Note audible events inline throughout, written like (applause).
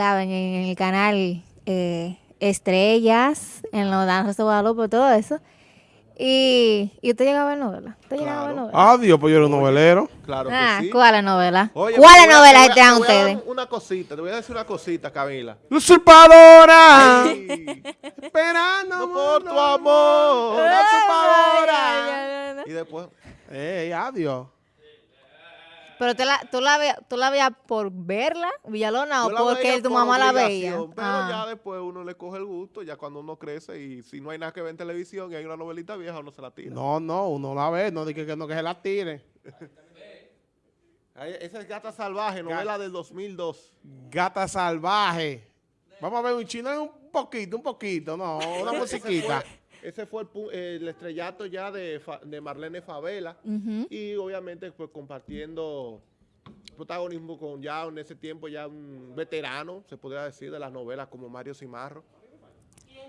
en el canal eh, Estrellas, en los Danzas de Guadalupe, todo eso. Y, y usted llegaba a ver novela. ¿Usted llegaba a ver novela? Ah, Dios, pues yo era un novelero. Claro que Ah, sí. ¿cuáles novelas? Oye, ¿Cuáles te voy a- novelas te dar ustedes? Una cosita, te voy a decir una cosita, Camila. ¡Usurpadora! Esperando no por tu amor, usurpadora. Y después, ¡Ey, adiós! Pero tú la, tú la veías tú la veías por verla, Villalona, o porque tu por mamá la veía. Pero Ah. ya después uno le coge el gusto, ya cuando uno crece y si no hay nada que ver en televisión y hay una novelita vieja, uno se la tira. No, no, uno la ve, no dice que no que se la tire. Esa es Gata Salvaje, novela del 2002. Gata salvaje. Vamos a ver un chino un poquito, un poquito, no, una (laughs) musiquita. Ese fue el, el estrellato ya de, de Marlene Favela. Y obviamente pues compartiendo protagonismo con ya en ese tiempo ya un veterano, se podría decir, de las novelas como Mario Cimarro.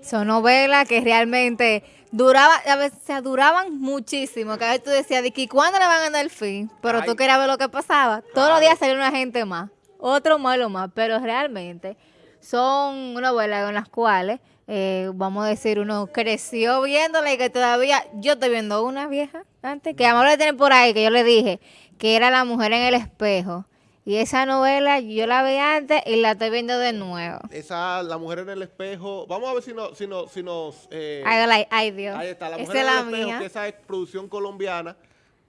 Son novelas que realmente duraban, a veces duraban muchísimo. Que a veces tú decías, de que ¿cuándo le van a dar el fin? Pero tú Ay. querías ver lo que pasaba. Todos los días salía una gente más, otro más, lo más. Pero realmente son novelas en las cuales, eh, vamos a decir, uno creció viéndola y que todavía, yo estoy viendo una vieja antes, que amor le tiene por ahí, que yo le dije, que era La mujer en el espejo. Y esa novela yo la vi antes y la estoy viendo de nuevo. Esa, La Mujer en el Espejo, vamos a ver si, no, si, no, si nos... eh, Ay, ay, Dios. ahí está, La Mujer en la el Espejo, mía. que esa es producción colombiana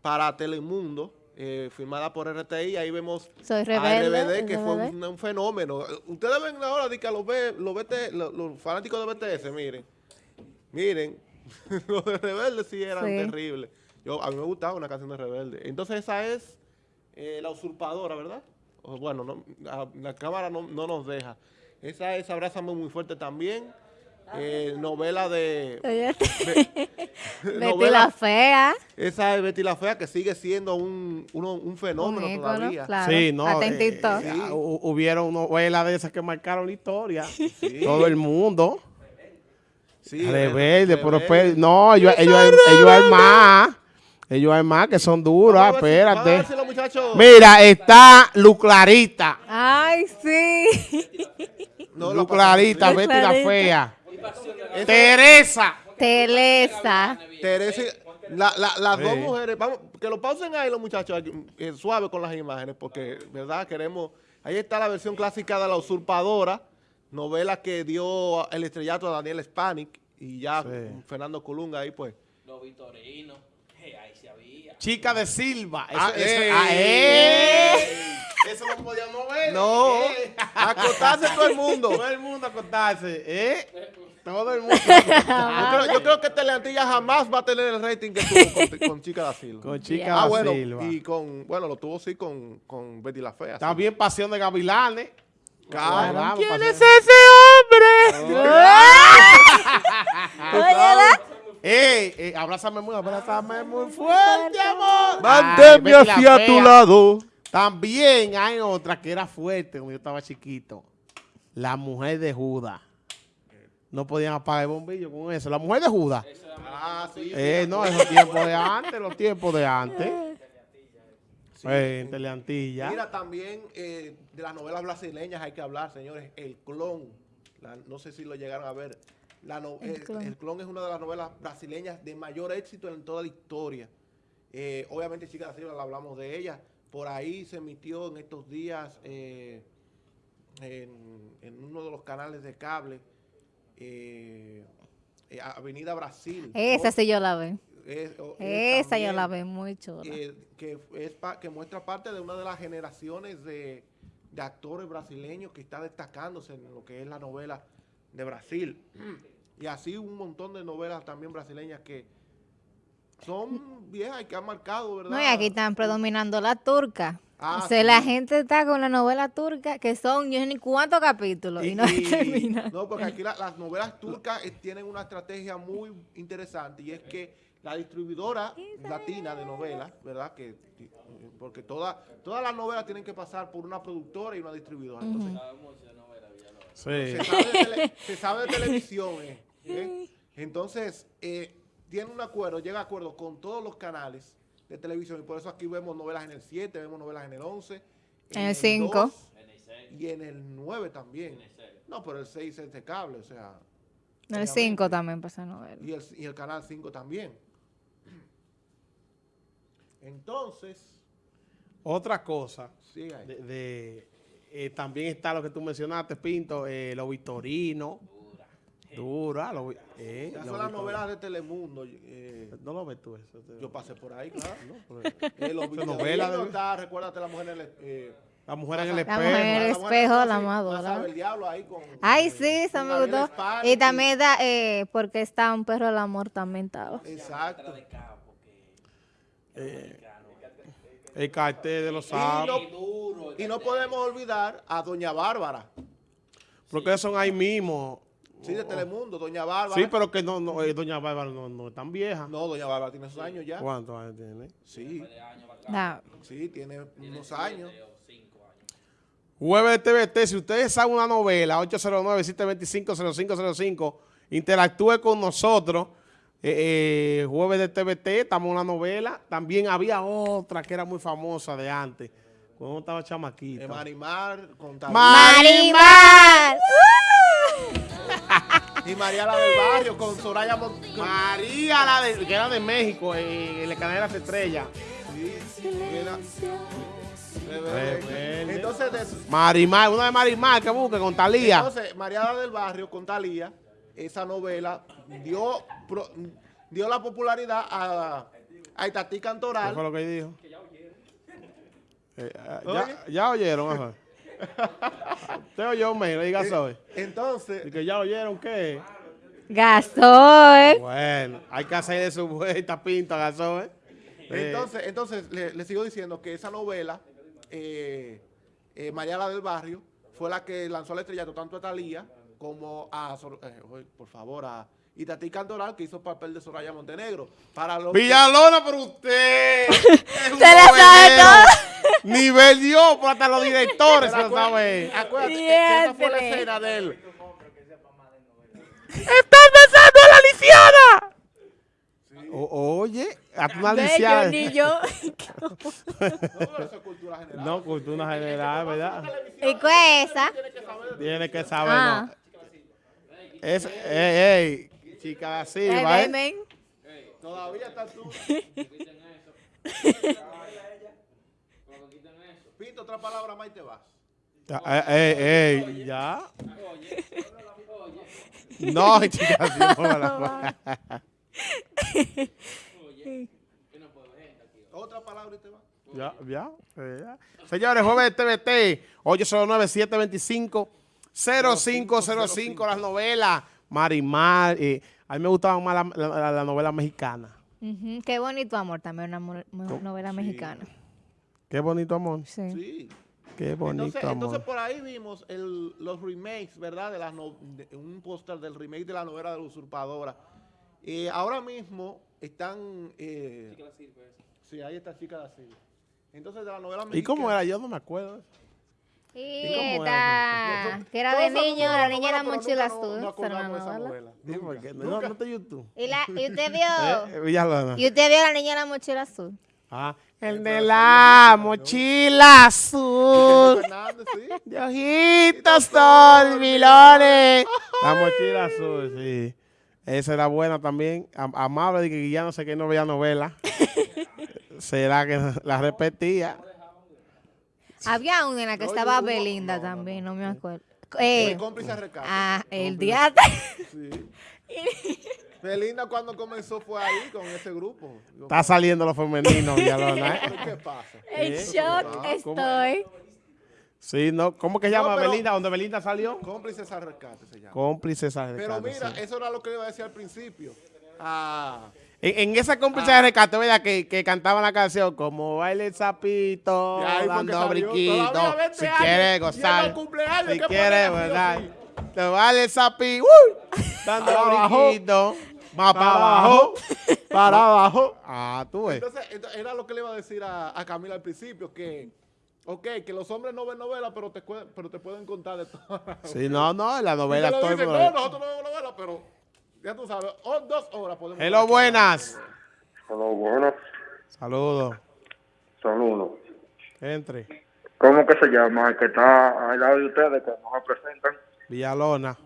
para Telemundo, eh, firmada por RTI, ahí vemos Soy a rebelde. RBD, que fue un, un fenómeno. Ustedes ven ahora de que a los, B- los, BT los, los fanáticos de BTS, miren, miren, (laughs) los de Rebelde sí eran Sí. terribles. Yo, a mí me gustaba una canción de Rebelde. Entonces esa es eh, La Usurpadora, ¿verdad? O, bueno, no, a- la cámara no, no nos deja. Esa es Abrázame Muy Fuerte también. Eh, novela de... Oye, (laughs) Betty novela- la fea. esa es Betty la Fea, que sigue siendo un, uno- un fenómeno un ícono, todavía. claro. Sí, no. Eh, eh, hu- hubieron novelas de esas que marcaron la historia. Todo el mundo. Sí, Rebelde, pero Rebelde. espe- no, ellos, ellos, hay- ellos hay más. Ellos hay más que son duras, espérate. si los muchachos- Mira, está Lu Clarita. Ay, sí. No, Lu la Clarita, Lu Betty la fea. Teresa. Teresa. Teresa, la- la- las dos mujeres, vamos, que lo pausen ahí los muchachos, aquí, eh, suave con las imágenes, porque, ¿verdad? Queremos, ahí está la versión clásica de La Usurpadora, novela que dio el estrellato a Daniel Spanik, y ya Sí. Fernando Colunga ahí, pues. Los vitorinos, eh, ahí se había. Chica de Silva. Eso, Ah, eso- ey. ah. Eso no podíamos ver. No, eh. acotarse todo el mundo. Todo el mundo acostarse, ¿eh? Todo el mundo. Yo creo, (laughs) yo creo que Teleantilla jamás va a tener el rating que tuvo con, con Chica da Silva. Con Chica Yeah. da Ah, bueno, Silva. y con, bueno, lo tuvo sí con, con Betty la Fea. sí. También Pasión de Gavilanes. Claro. Vamos, ¿Quién Pasión- es ese hombre? Oye, ¿verdad? Ey, ey, abrázame muy, abrázame muy fuerte, amor. La hacia Fea. tu lado. También hay otra que era fuerte cuando yo estaba chiquito. La mujer de Judas. No podían apagar el bombillo con eso. La mujer de Judas. Ah, sí. Eh, no, esos tiempos de antes, los tiempos de antes. Eh, en Teleantilla. Mira, también eh, de las novelas brasileñas hay que hablar, señores. El Clon. La- no sé si lo llegaron a ver. La no- El el, Clon. el Clon es una de las novelas brasileñas de mayor éxito en toda la historia. Eh, obviamente, Chica Silva, la hablamos de ella. Por ahí se emitió en estos días eh, en, en uno de los canales de cable. Eh, eh, Avenida Brasil. Esa ¿no? sí yo la vi. Es- o- Esa yo la vi muy chula. eh, que, es pa- que muestra parte de una de las generaciones de, de actores brasileños que está destacándose en lo que es la novela de Brasil. Y así un montón de novelas también brasileñas que son viejas y que han marcado, ¿verdad? No, y aquí están predominando la turca. Ah, o sea, la gente está con la novela turca, que son yo no sé ni cuántos capítulos, y, no y- termina. no, porque aquí la- las novelas turcas eh, tienen una estrategia muy interesante y es que la distribuidora latina de novelas, ¿verdad? Que porque todas todas las novelas tienen que pasar por una productora y una distribuidora. Entonces, Sí. se, sabe de tele- se sabe de televisión. eh, ¿eh? Entonces, eh, tiene un acuerdo, llega a acuerdo con todos los canales de televisión y por eso aquí vemos novelas en el 7, vemos novelas en el 11, En el cinco. 2, y en el 9 también. No, pero el 6 es de cable, o sea, El 5 también pasa novela. y el, y el canal 5 también. Entonces, Otra cosa, ahí. de, de, eh, también está lo que tú mencionaste, Pinto, eh, los Vitorinos. Dura. Los, vi- eh, Esas son las novelas de Telemundo. eh, No lo ves tú eso. te- yo pasé por ahí, (laughs) claro. No, pero- Eh, los Esa Vitorinos novela de- está, recuérdate la mujer en el... Eh, La mujer en el La espejo. mujer en el mujer espejo, la así, amadora. el diablo ahí con... Ay, eh, sí, eso me gustó. Y también da, eh, porque está un perro del amor también estaba. Exacto. Eh, el cartel de los Y no, duro. y no podemos olvidar a Doña Bárbara. Porque son ahí mismo. Sí, de Telemundo, Doña Bárbara. Sí, pero que no, no eh, doña Bárbara no, no es tan vieja. No, Doña Bárbara tiene sus años ya. ¿Cuántos años tiene? Sí, Da. sí, tiene unos años. Jueves de TVT, si ustedes saben una novela, 809-725-0505, interactúe con nosotros. Eh, eh, jueves de TVT, estamos en una novela. También había otra que era muy famosa de antes, cuando estaba chamaquito. Eh, Marimar, con Talía. ¡Marimar! Y María la del barrio con Soraya Mon- con- María, la de, que era de México, en, la cadena de las estrellas. Sí, era-. Entonces, de- Marimar, una de Marimar que busque con Talía. entonces, María la del barrio con Talía, esa novela dio, pro- dio la popularidad a, a Itatí ¿Qué Cantoral. fue lo que dijo? Eh, ah, Oye. ya, ya oyeron, ajá. Usted oyó, me diga. Entonces, Y que ya oyeron qué. Gasoil. Bueno, hay que hacer de su vuelta pinta, gasó, ¿eh? Entonces, entonces le, le sigo diciendo que esa novela, eh, eh, María la del Barrio, fue la que lanzó el estrellato tanto a Talía como a, Sor- eh, por favor, a Itatí Cantoral, que hizo el papel de Soraya Montenegro. Para los Villalona, pero usted. (laughs) Se la sabe. Nivel Dios, pero hasta los directores se lo saben. Acuérdate que esa fue la escena de él. ¡Estás besando a la lisiana! O- oye, a tu lisiana. ni yo. No, pero eso es cultura general. No, cultura general, ¿verdad? ¿Y qué es esa? Tiene que saber, Ah. ¿no? Es, ey, ey, chica así, ¿va? ven, ven. Todavía estás tú. (laughs) Otra palabra más y te vas. Ya, Ey, ey, ey, ya. No, (laughs) chica, así no me la Otra palabra y te vas. Ya, ya, eh, ya. Señores, jueves de TVT, 809-725-0505, las novelas, Marimar. eh, a mí me gustaba más la, la- la- la novela mexicana. Ujú, Qué bonito amor, también una mo- mo- novela mexicana. Qué bonito amor. Sí. Sí. Qué bonito Entonces, amor. entonces por ahí vimos el- los remakes, ¿verdad? De las no- de- un póster del remake de la novela de la usurpadora. Eh, ahora mismo están... Eh, sí, ahí está Chica da Silva. Entonces de la novela ¿Y cómo era? Yo no me acuerdo. Y ¿Y cómo esta, que era de niño, la niña la pero mochila azul. No era YouTube. ¿Y, la, y usted vio, (laughs) Eh, y usted vio la niña de la mochila azul. Ah, el de la mochila azul. De ojitos dormilones. La mochila azul, sí. Esa era buena también. Am- Amable de que ya no sé qué no veía novela. (laughs) Será que la repetía. Había una en la que No, estaba Belinda no, no, también, no, me acuerdo. El Eh, cómplice ah, el Cómplice- diatra. Sí. Belinda cuando comenzó fue ahí con ese grupo. Digo, Está saliendo lo femenino, Villalona. ¿eh? ¿pero ¿Qué pasa? (laughs) En shock Ah, ¿cómo? estoy. Sí, ¿no? ¿Cómo que se llama pero- Belinda? ¿Dónde Belinda salió? Cómplices al rescate se llama. Cómplices al Pero rescate, mira, sí. eso era lo que iba a decir al principio. Ah, En, en esa cómplice Ah. de rescate, ¿verdad? Que, que cantaban la canción como baile el sapito, dando briquito. Todavía 20 Si en gozar. Si ¿qué quieres, ponen así, ¿verdad? Te baile el sapito, ¡uy! dando Para abajo. Más para abajo. Para abajo. Ah, tú ves. Entonces, ento- era lo que le iba a decir a, a Camila al principio, que, ok, que los hombres no ven novelas, pero te, pero te pueden contar de todo. Sí, no, no, en la novela estoy. dicen, no, nosotros no vemos novelas, pero ya tú sabes, o- dos horas podemos... Hello, buenas. Hola, buenas. Saludos. Saludos. Entre. ¿Cómo que se llama? El que está al lado de ustedes, que no me presentan. Villalona.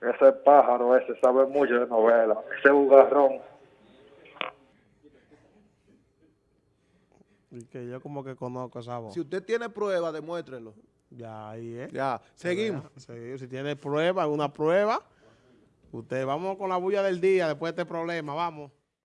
Ese pájaro, ese sabe mucho de novela. Ese bugarrón. Y que yo como que conozco esa voz. Si usted tiene pruebas, demuéstrelo. Ya, ahí es. Ya, seguimos. Seguimos. Si tiene prueba, alguna prueba, usted vamos con la bulla del día después de este problema, vamos.